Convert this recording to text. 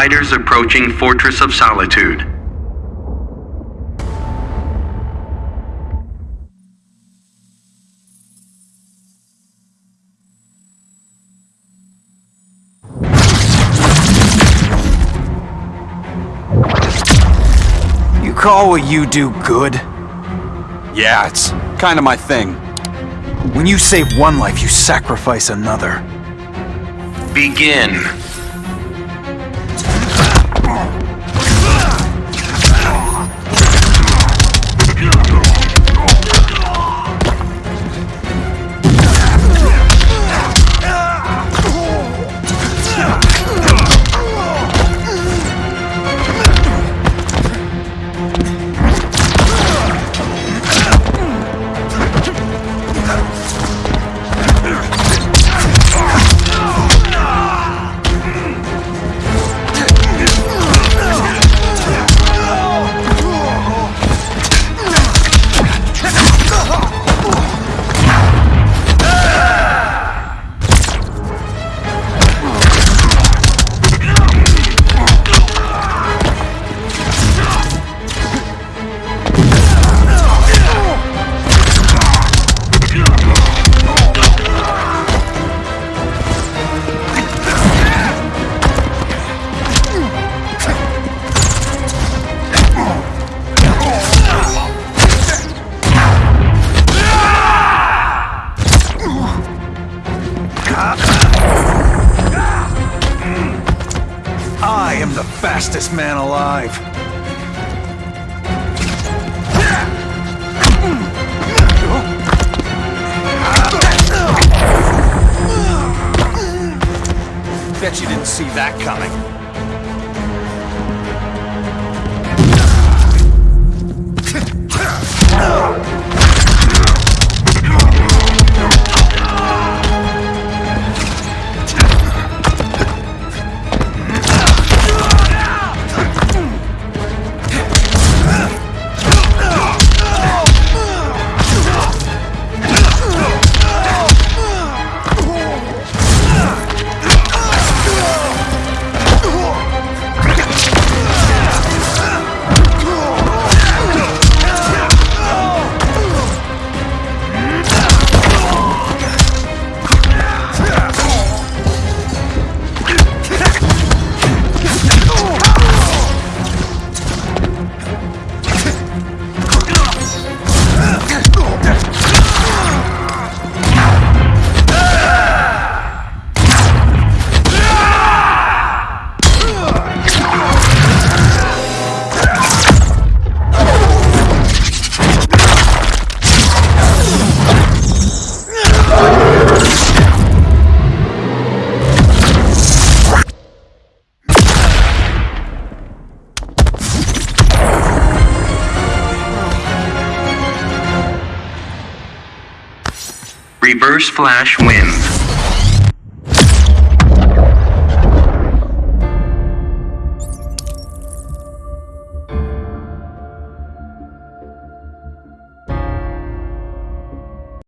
Fighters approaching Fortress of Solitude. You call what you do good? Yeah, it's kind of my thing. When you save one life, you sacrifice another. Begin. Yeah. I am the fastest man alive. Bet you didn't see that coming. Reverse Flash wins.